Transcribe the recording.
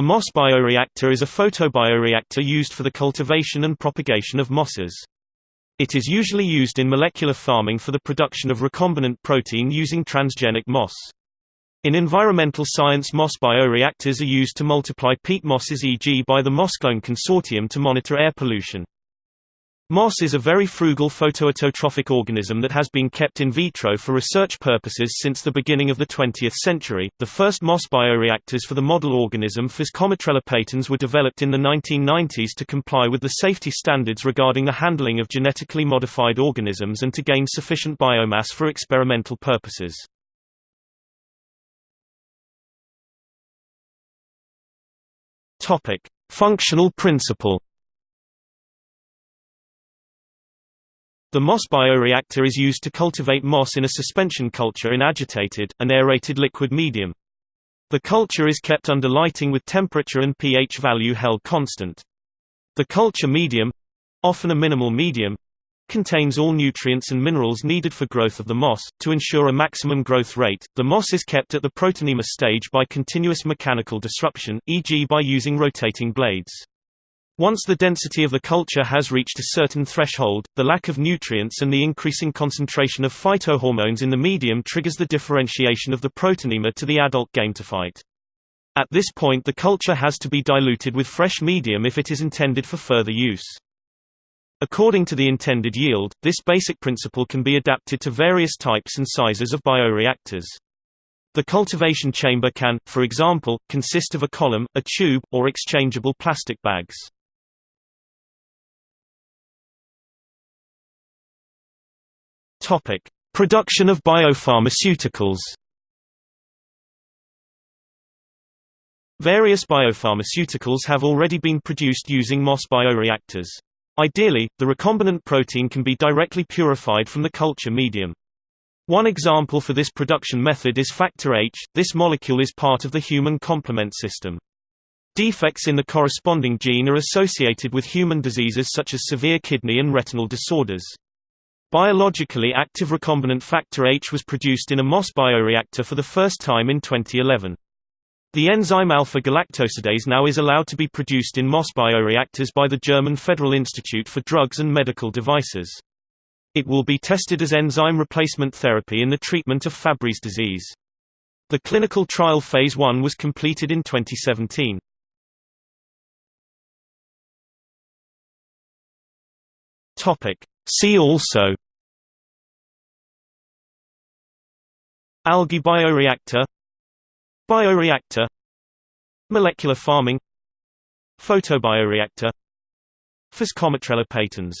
A moss bioreactor is a photobioreactor used for the cultivation and propagation of mosses. It is usually used in molecular farming for the production of recombinant protein using transgenic moss. In environmental science moss bioreactors are used to multiply peat mosses e.g. by the Mossclone Consortium to monitor air pollution. Moss is a very frugal photoautotrophic organism that has been kept in vitro for research purposes since the beginning of the 20th century. The first moss bioreactors for the model organism Physcomitrella patens were developed in the 1990s to comply with the safety standards regarding the handling of genetically modified organisms and to gain sufficient biomass for experimental purposes. Topic: Functional principle The moss bioreactor is used to cultivate moss in a suspension culture in agitated, and aerated liquid medium. The culture is kept under lighting with temperature and pH value held constant. The culture medium—often a minimal medium, contains all nutrients and minerals needed for growth of the moss. To ensure a maximum growth rate, the moss is kept at the protonema stage by continuous mechanical disruption, e.g. by using rotating blades. Once the density of the culture has reached a certain threshold, the lack of nutrients and the increasing concentration of phytohormones in the medium triggers the differentiation of the protonema to the adult gametophyte. At this point the culture has to be diluted with fresh medium if it is intended for further use. According to the intended yield, this basic principle can be adapted to various types and sizes of bioreactors. The cultivation chamber can, for example, consist of a column, a tube, or exchangeable plastic bags. Topic: Production of biopharmaceuticals. Various biopharmaceuticals have already been produced using moss bioreactors. Ideally, the recombinant protein can be directly purified from the culture medium. One example for this production method is factor H, this molecule is part of the human complement system. Defects in the corresponding gene are associated with human diseases such as severe kidney and retinal disorders. Biologically active recombinant factor H was produced in a moss bioreactor for the first time in 2011. The enzyme alpha-galactosidase now is allowed to be produced in moss bioreactors by the German Federal Institute for Drugs and Medical Devices. It will be tested as enzyme replacement therapy in the treatment of Fabry's disease. The clinical trial phase 1 was completed in 2017. Topic: See also Algae bioreactor Bioreactor Molecular farming Photobioreactor Physcomitrella patens